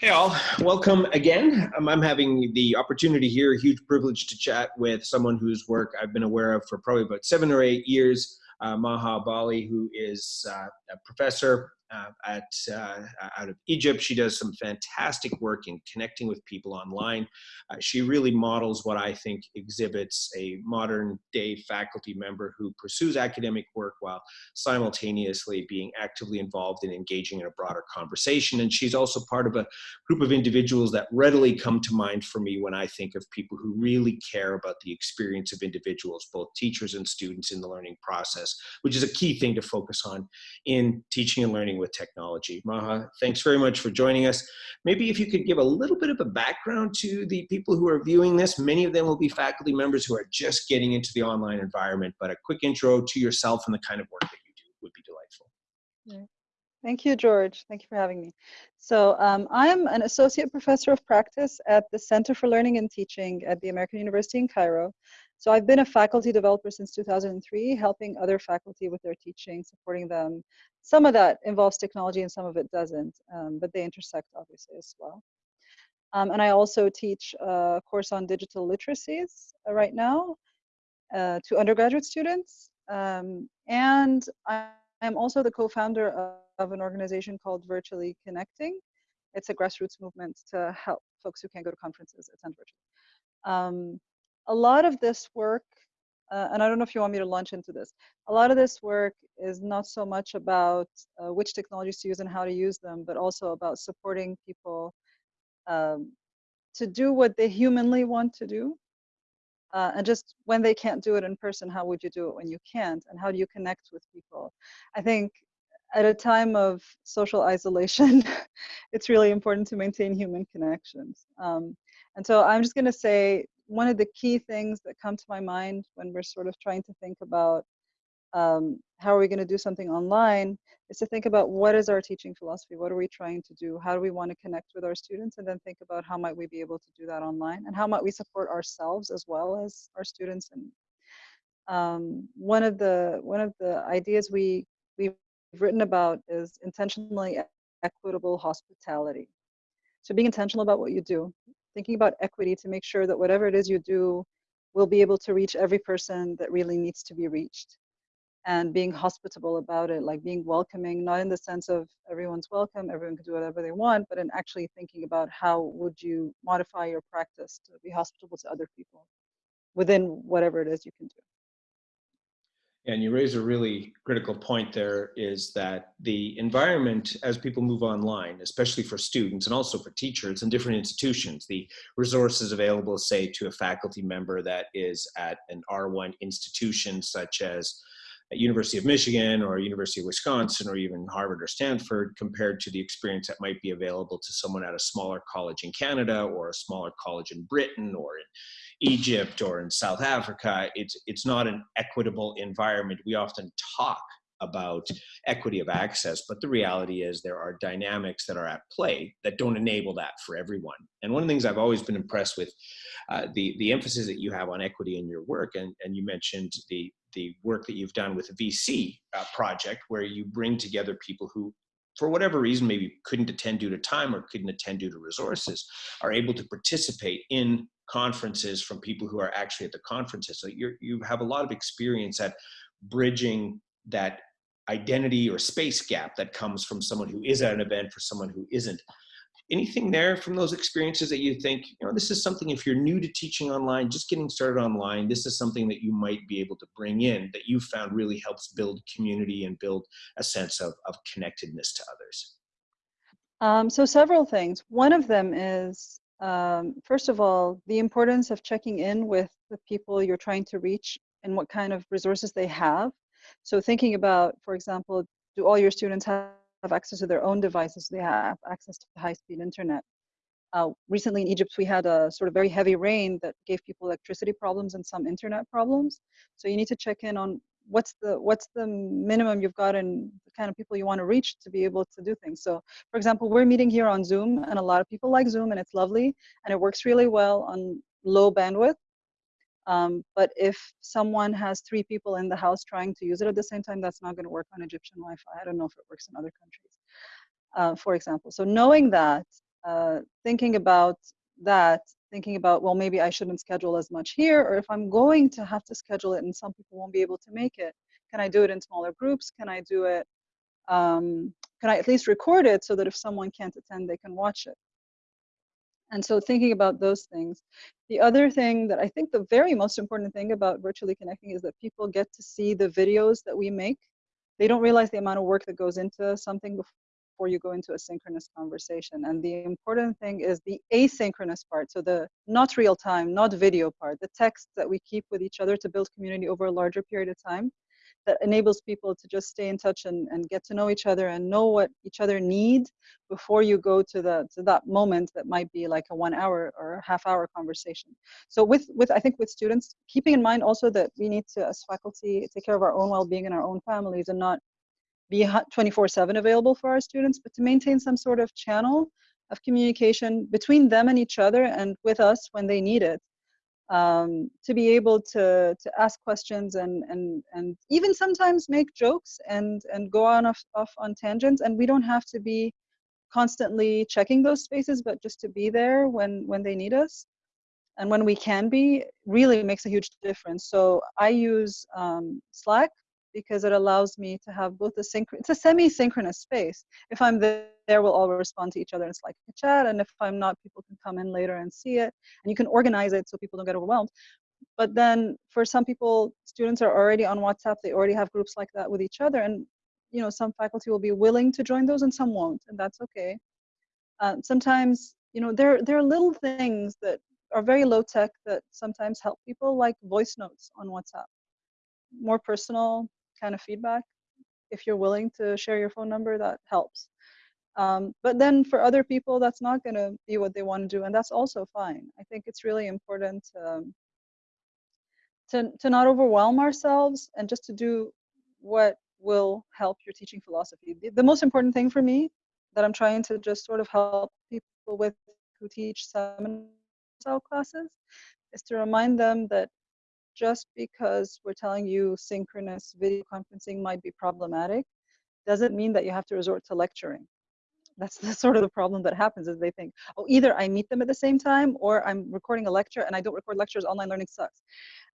Hey all, welcome again. Um, I'm having the opportunity here, a huge privilege to chat with someone whose work I've been aware of for probably about seven or eight years, uh, Maha Bali, who is uh, a professor uh, at uh, out of Egypt. She does some fantastic work in connecting with people online. Uh, she really models what I think exhibits a modern day faculty member who pursues academic work while simultaneously being actively involved in engaging in a broader conversation. And she's also part of a group of individuals that readily come to mind for me when I think of people who really care about the experience of individuals, both teachers and students in the learning process, which is a key thing to focus on in teaching and learning with technology. Maha, thanks very much for joining us. Maybe if you could give a little bit of a background to the people who are viewing this. Many of them will be faculty members who are just getting into the online environment, but a quick intro to yourself and the kind of work that you do would be delightful. Yeah. Thank you, George. Thank you for having me. So um, I'm an associate professor of practice at the Center for Learning and Teaching at the American University in Cairo. So I've been a faculty developer since 2003, helping other faculty with their teaching, supporting them. Some of that involves technology and some of it doesn't, um, but they intersect obviously as well. Um, and I also teach a course on digital literacies uh, right now uh, to undergraduate students. Um, and I am also the co-founder of, of an organization called Virtually Connecting. It's a grassroots movement to help folks who can't go to conferences attend virtually. Um, a lot of this work, uh, and I don't know if you want me to launch into this, a lot of this work is not so much about uh, which technologies to use and how to use them, but also about supporting people um, to do what they humanly want to do. Uh, and just when they can't do it in person, how would you do it when you can't? And how do you connect with people? I think at a time of social isolation, it's really important to maintain human connections. Um, and so I'm just going to say one of the key things that come to my mind when we're sort of trying to think about um, how are we going to do something online is to think about what is our teaching philosophy? What are we trying to do? How do we want to connect with our students? And then think about how might we be able to do that online? And how might we support ourselves as well as our students? And um, one of the one of the ideas we we've written about is intentionally equitable hospitality. So being intentional about what you do thinking about equity to make sure that whatever it is you do will be able to reach every person that really needs to be reached. And being hospitable about it like being welcoming not in the sense of everyone's welcome everyone can do whatever they want but in actually thinking about how would you modify your practice to be hospitable to other people within whatever it is you can do and you raise a really critical point there is that the environment as people move online, especially for students and also for teachers in different institutions, the resources available, say, to a faculty member that is at an R1 institution such as University of Michigan or University of Wisconsin or even Harvard or Stanford compared to the experience that might be available to someone at a smaller college in Canada or a smaller college in Britain or in Egypt or in South Africa, it's, it's not an equitable environment. We often talk about equity of access, but the reality is there are dynamics that are at play that don't enable that for everyone. And one of the things I've always been impressed with, uh, the, the emphasis that you have on equity in your work, and, and you mentioned the, the work that you've done with the VC uh, project, where you bring together people who for whatever reason, maybe couldn't attend due to time or couldn't attend due to resources, are able to participate in conferences from people who are actually at the conferences. So you you have a lot of experience at bridging that identity or space gap that comes from someone who is at an event for someone who isn't anything there from those experiences that you think, you know, this is something if you're new to teaching online, just getting started online, this is something that you might be able to bring in that you found really helps build community and build a sense of, of connectedness to others? Um, so several things. One of them is, um, first of all, the importance of checking in with the people you're trying to reach and what kind of resources they have. So thinking about, for example, do all your students have access to their own devices. Do they have access to high-speed internet. Uh, recently in Egypt, we had a sort of very heavy rain that gave people electricity problems and some internet problems. So you need to check in on what's the what's the minimum you've got and the kind of people you want to reach to be able to do things. So for example, we're meeting here on Zoom and a lot of people like Zoom and it's lovely and it works really well on low bandwidth. Um, but if someone has three people in the house trying to use it at the same time, that's not going to work on Egyptian Wi-Fi. I don't know if it works in other countries, uh, for example. So knowing that, uh, thinking about that, thinking about, well, maybe I shouldn't schedule as much here, or if I'm going to have to schedule it and some people won't be able to make it, can I do it in smaller groups? Can I do it, um, can I at least record it so that if someone can't attend, they can watch it? And so thinking about those things. The other thing that I think the very most important thing about virtually connecting is that people get to see the videos that we make. They don't realize the amount of work that goes into something before you go into a synchronous conversation. And the important thing is the asynchronous part. So the not real time, not video part, the text that we keep with each other to build community over a larger period of time that enables people to just stay in touch and, and get to know each other and know what each other need before you go to the to that moment that might be like a one hour or half hour conversation so with with i think with students keeping in mind also that we need to as faculty take care of our own well-being and our own families and not be 24 7 available for our students but to maintain some sort of channel of communication between them and each other and with us when they need it um, to be able to to ask questions and and and even sometimes make jokes and and go on off, off on tangents. And we don't have to be constantly checking those spaces but just to be there when when they need us. And when we can be really makes a huge difference. So i use um, slack because it allows me to have both a synchronous, it's a semi-synchronous space. If I'm there, we'll all respond to each other it's like Slack chat, and if I'm not, people can come in later and see it, and you can organize it so people don't get overwhelmed. But then for some people, students are already on WhatsApp, they already have groups like that with each other, and you know, some faculty will be willing to join those and some won't, and that's okay. Uh, sometimes, you know, there, there are little things that are very low tech that sometimes help people, like voice notes on WhatsApp. More personal, kind of feedback. If you're willing to share your phone number, that helps. Um, but then for other people, that's not going to be what they want to do, and that's also fine. I think it's really important to, um, to, to not overwhelm ourselves and just to do what will help your teaching philosophy. The, the most important thing for me that I'm trying to just sort of help people with who teach seminar classes is to remind them that just because we're telling you synchronous video conferencing might be problematic doesn't mean that you have to resort to lecturing. That's the sort of the problem that happens is they think, oh, either I meet them at the same time or I'm recording a lecture and I don't record lectures, online learning sucks.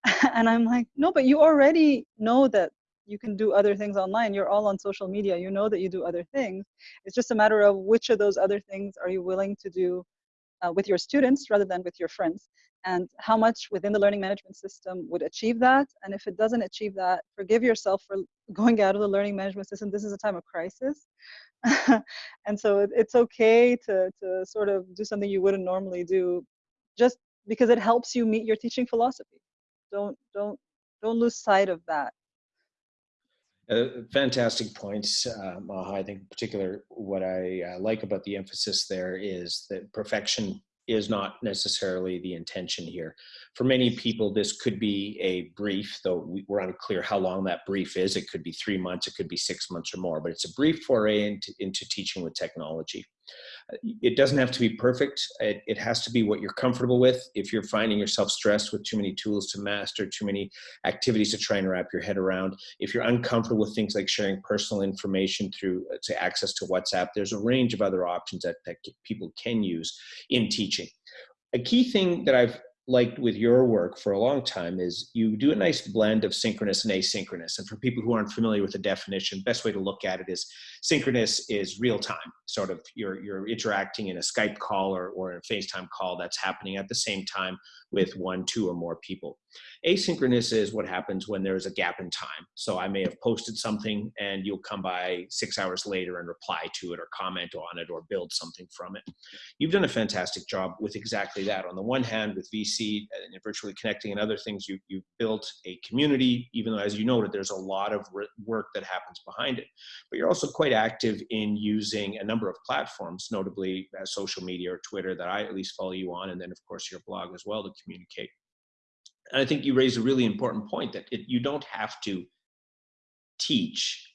and I'm like, no, but you already know that you can do other things online. You're all on social media. You know that you do other things. It's just a matter of which of those other things are you willing to do uh, with your students rather than with your friends and how much within the learning management system would achieve that. And if it doesn't achieve that, forgive yourself for going out of the learning management system. This is a time of crisis. and so it's okay to, to sort of do something you wouldn't normally do just because it helps you meet your teaching philosophy. Don't, don't, don't lose sight of that. Uh, fantastic points, uh, Maha. I think in particular what I uh, like about the emphasis there is that perfection is not necessarily the intention here. For many people, this could be a brief, though we're unclear how long that brief is. It could be three months, it could be six months or more, but it's a brief foray into, into teaching with technology it doesn't have to be perfect. It, it, has to be what you're comfortable with. If you're finding yourself stressed with too many tools to master, too many activities to try and wrap your head around, if you're uncomfortable with things like sharing personal information through uh, to access to WhatsApp, there's a range of other options that, that people can use in teaching. A key thing that I've liked with your work for a long time is you do a nice blend of synchronous and asynchronous. And for people who aren't familiar with the definition, best way to look at it is synchronous is real time, sort of you're, you're interacting in a Skype call or, or a FaceTime call that's happening at the same time with one, two, or more people. Asynchronous is what happens when there's a gap in time. So I may have posted something and you'll come by six hours later and reply to it or comment on it or build something from it. You've done a fantastic job with exactly that. On the one hand, with VC and virtually connecting and other things, you, you've built a community, even though as you noted, there's a lot of work that happens behind it. But you're also quite active in using a number of platforms, notably uh, social media or Twitter that I at least follow you on, and then of course your blog as well to communicate. And I think you raise a really important point that it, you don't have to teach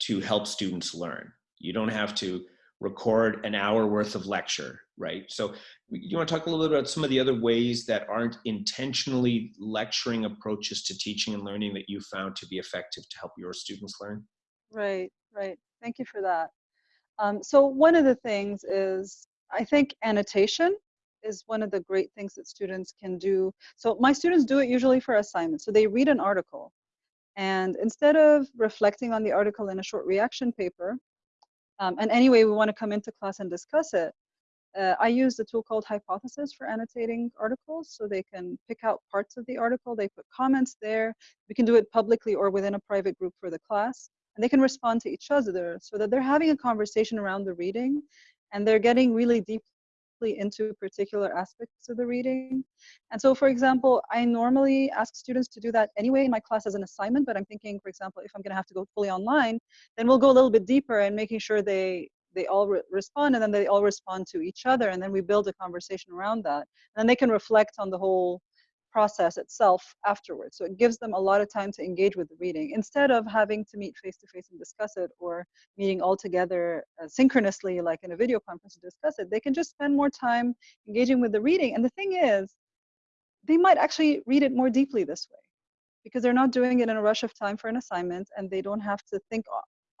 to help students learn. You don't have to record an hour worth of lecture, right? So you want to talk a little bit about some of the other ways that aren't intentionally lecturing approaches to teaching and learning that you found to be effective to help your students learn? Right, right. Thank you for that. Um, so one of the things is I think annotation is one of the great things that students can do. So my students do it usually for assignments. So they read an article and instead of reflecting on the article in a short reaction paper, um, and anyway, we want to come into class and discuss it, uh, I use a tool called Hypothesis for annotating articles. So they can pick out parts of the article, they put comments there. We can do it publicly or within a private group for the class. And they can respond to each other so that they're having a conversation around the reading and they're getting really deeply into particular aspects of the reading. And so, for example, I normally ask students to do that anyway in my class as an assignment, but I'm thinking, for example, if I'm gonna have to go fully online, then we'll go a little bit deeper and making sure they they all re respond and then they all respond to each other and then we build a conversation around that. And then they can reflect on the whole process itself afterwards. So it gives them a lot of time to engage with the reading instead of having to meet face to face and discuss it or meeting all together uh, synchronously like in a video conference to discuss it. They can just spend more time engaging with the reading. And the thing is, they might actually read it more deeply this way because they're not doing it in a rush of time for an assignment and they don't have to think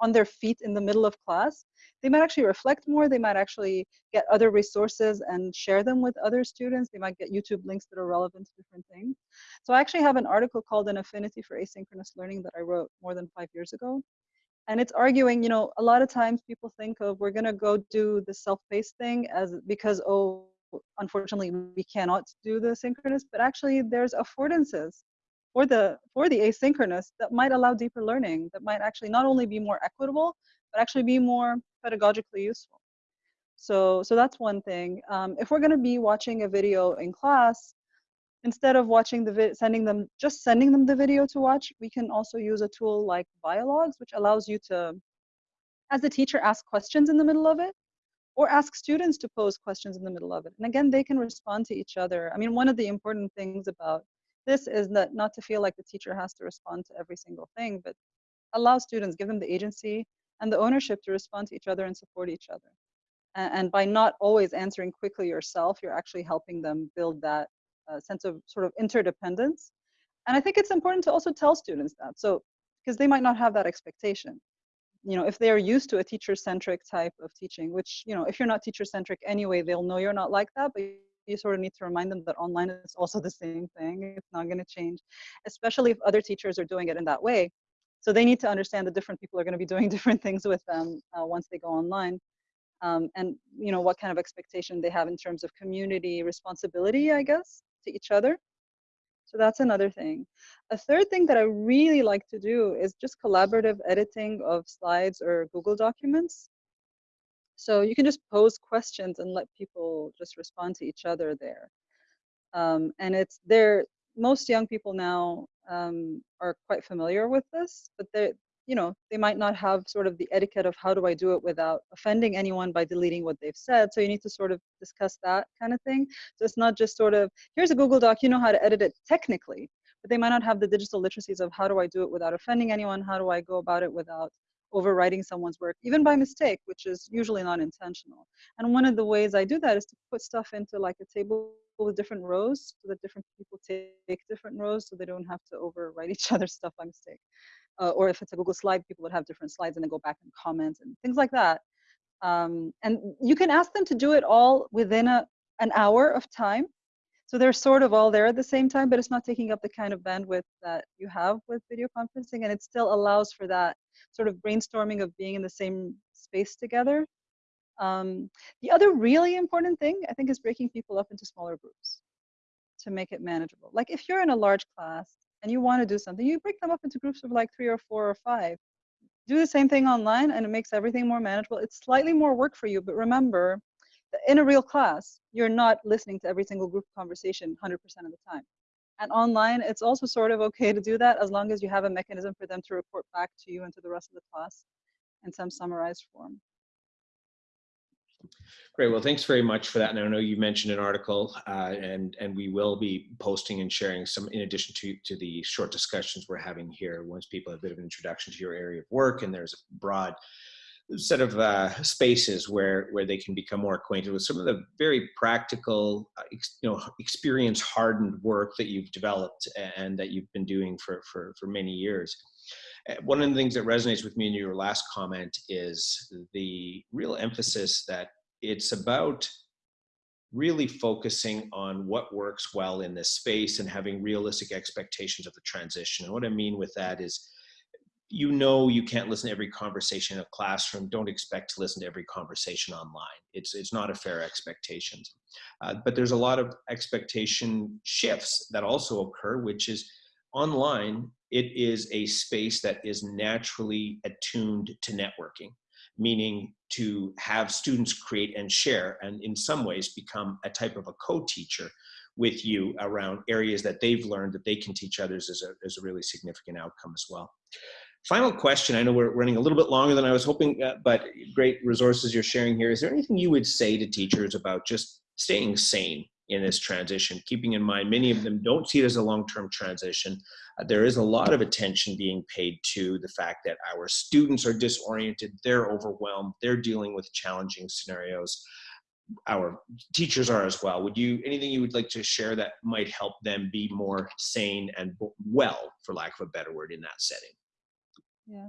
on their feet in the middle of class, they might actually reflect more. They might actually get other resources and share them with other students. They might get YouTube links that are relevant to different things. So I actually have an article called An Affinity for Asynchronous Learning that I wrote more than five years ago. And it's arguing, you know, a lot of times people think of we're going to go do the self-paced thing as because, oh, unfortunately, we cannot do the synchronous, but actually there's affordances for the for the asynchronous that might allow deeper learning that might actually not only be more equitable but actually be more pedagogically useful. So so that's one thing. Um, if we're going to be watching a video in class instead of watching the vid sending them just sending them the video to watch we can also use a tool like Vialogues which allows you to as a teacher ask questions in the middle of it or ask students to pose questions in the middle of it. And again they can respond to each other. I mean one of the important things about this is not to feel like the teacher has to respond to every single thing, but allow students, give them the agency and the ownership to respond to each other and support each other. And, and by not always answering quickly yourself, you're actually helping them build that uh, sense of sort of interdependence. And I think it's important to also tell students that. So, because they might not have that expectation. You know, if they are used to a teacher-centric type of teaching, which, you know, if you're not teacher-centric anyway, they'll know you're not like that, but you sort of need to remind them that online is also the same thing. It's not going to change, especially if other teachers are doing it in that way. So they need to understand that different people are going to be doing different things with them uh, once they go online. Um, and you know what kind of expectation they have in terms of community responsibility, I guess, to each other. So that's another thing. A third thing that I really like to do is just collaborative editing of slides or Google documents. So you can just pose questions and let people just respond to each other there. Um, and it's there, most young people now um, are quite familiar with this, but they you know, they might not have sort of the etiquette of how do I do it without offending anyone by deleting what they've said. So you need to sort of discuss that kind of thing. So it's not just sort of, here's a Google Doc, you know how to edit it technically, but they might not have the digital literacies of how do I do it without offending anyone? How do I go about it without overwriting someone's work, even by mistake, which is usually not intentional. And one of the ways I do that is to put stuff into like a table with different rows so that different people take different rows so they don't have to overwrite each other's stuff by mistake. Uh, or if it's a Google slide, people would have different slides and then go back and comment and things like that. Um, and you can ask them to do it all within a, an hour of time. So they're sort of all there at the same time, but it's not taking up the kind of bandwidth that you have with video conferencing, and it still allows for that sort of brainstorming of being in the same space together. Um, the other really important thing, I think, is breaking people up into smaller groups to make it manageable. Like if you're in a large class and you want to do something, you break them up into groups of like three or four or five. Do the same thing online and it makes everything more manageable. It's slightly more work for you, but remember in a real class, you're not listening to every single group conversation 100% of the time. And online, it's also sort of okay to do that as long as you have a mechanism for them to report back to you and to the rest of the class in some summarized form. Great. Well, thanks very much for that. And I know you mentioned an article, uh, and and we will be posting and sharing some in addition to to the short discussions we're having here. Once people have a bit of an introduction to your area of work, and there's a broad set of uh, spaces where where they can become more acquainted with some of the very practical, uh, you know, experience hardened work that you've developed and that you've been doing for for for many years. Uh, one of the things that resonates with me in your last comment is the real emphasis that it's about really focusing on what works well in this space and having realistic expectations of the transition. And what I mean with that is, you know you can't listen to every conversation in a classroom. Don't expect to listen to every conversation online. It's, it's not a fair expectation. Uh, but there's a lot of expectation shifts that also occur, which is online, it is a space that is naturally attuned to networking meaning to have students create and share and in some ways become a type of a co-teacher with you around areas that they've learned that they can teach others is a, is a really significant outcome as well. Final question, I know we're running a little bit longer than I was hoping, uh, but great resources you're sharing here. Is there anything you would say to teachers about just staying sane in this transition, keeping in mind many of them don't see it as a long-term transition. Uh, there is a lot of attention being paid to the fact that our students are disoriented, they're overwhelmed, they're dealing with challenging scenarios. Our teachers are as well. Would you, anything you would like to share that might help them be more sane and well, for lack of a better word, in that setting? Yeah.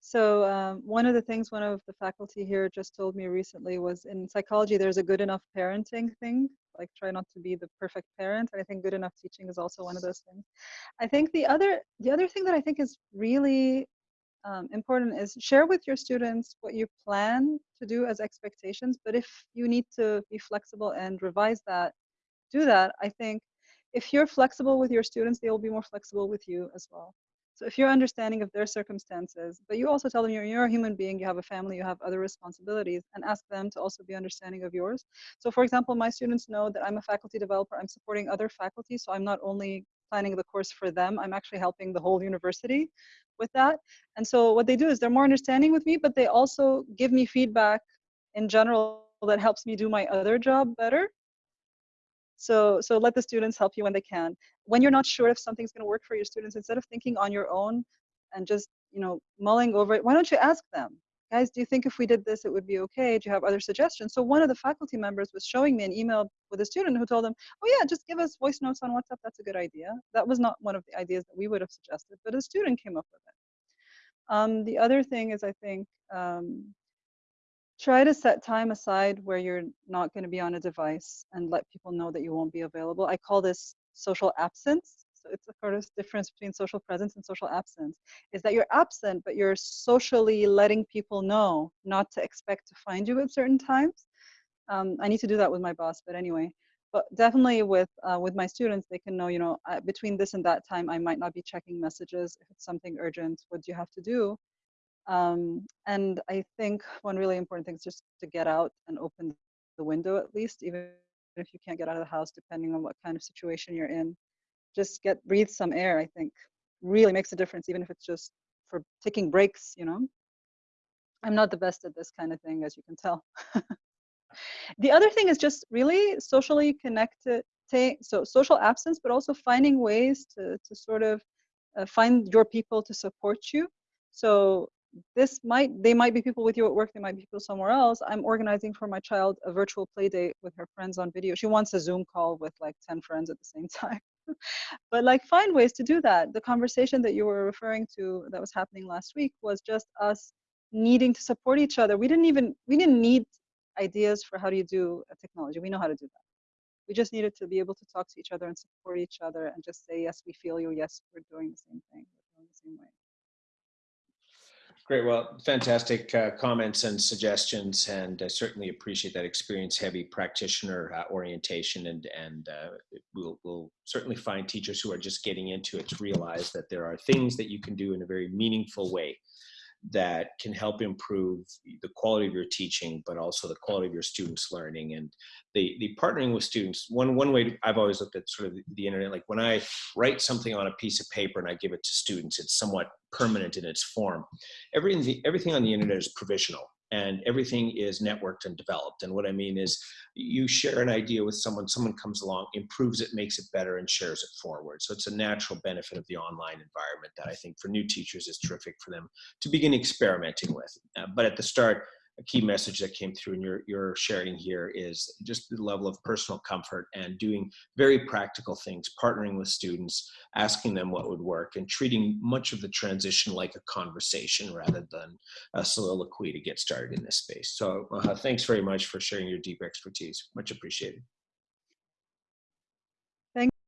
So um, one of the things one of the faculty here just told me recently was in psychology, there's a good enough parenting thing like try not to be the perfect parent and i think good enough teaching is also one of those things i think the other the other thing that i think is really um, important is share with your students what you plan to do as expectations but if you need to be flexible and revise that do that i think if you're flexible with your students they will be more flexible with you as well so if you're understanding of their circumstances, but you also tell them you're, you're a human being, you have a family, you have other responsibilities, and ask them to also be understanding of yours. So for example, my students know that I'm a faculty developer, I'm supporting other faculty, so I'm not only planning the course for them, I'm actually helping the whole university with that. And so what they do is they're more understanding with me, but they also give me feedback in general that helps me do my other job better. So, so let the students help you when they can. When you're not sure if something's going to work for your students, instead of thinking on your own and just, you know, mulling over it, why don't you ask them? Guys, do you think if we did this, it would be okay? Do you have other suggestions? So one of the faculty members was showing me an email with a student who told them, oh yeah, just give us voice notes on WhatsApp. That's a good idea. That was not one of the ideas that we would have suggested, but a student came up with it. Um, the other thing is, I think, um, try to set time aside where you're not going to be on a device and let people know that you won't be available. I call this social absence. So it's sort of difference between social presence and social absence is that you're absent, but you're socially letting people know not to expect to find you at certain times. Um, I need to do that with my boss, but anyway, but definitely with uh, with my students, they can know, you know, uh, between this and that time, I might not be checking messages. If it's something urgent, what do you have to do? Um, and I think one really important thing is just to get out and open the window at least, even if you can't get out of the house, depending on what kind of situation you're in. Just get breathe some air, I think really makes a difference, even if it's just for taking breaks, you know. I'm not the best at this kind of thing, as you can tell. the other thing is just really socially connected, so social absence, but also finding ways to, to sort of uh, find your people to support you. So this might they might be people with you at work they might be people somewhere else. I'm organizing for my child a virtual play date with her friends on video. She wants a zoom call with like 10 friends at the same time. But like find ways to do that. The conversation that you were referring to that was happening last week was just us needing to support each other. We didn't even we didn't need ideas for how do you do a technology. We know how to do that. We just needed to be able to talk to each other and support each other and just say yes we feel you. Yes we're doing the same thing. We're doing the same way Great. Well, fantastic uh, comments and suggestions, and I certainly appreciate that experience-heavy practitioner uh, orientation. And and uh, we'll we'll certainly find teachers who are just getting into it to realize that there are things that you can do in a very meaningful way that can help improve the quality of your teaching, but also the quality of your students' learning. And the, the partnering with students, one, one way I've always looked at sort of the, internet, like when I write something on a piece of paper and I give it to students, it's somewhat permanent in its form. Everything, everything on the internet is provisional and everything is networked and developed. And what I mean is you share an idea with someone, someone comes along, improves it, makes it better, and shares it forward. So it's a natural benefit of the online environment that I think for new teachers is terrific for them to begin experimenting with. Uh, but at the start, a key message that came through in your, your sharing here is just the level of personal comfort and doing very practical things, partnering with students, asking them what would work, and treating much of the transition like a conversation rather than a soliloquy to get started in this space. So uh, thanks very much for sharing your deep expertise. Much appreciated.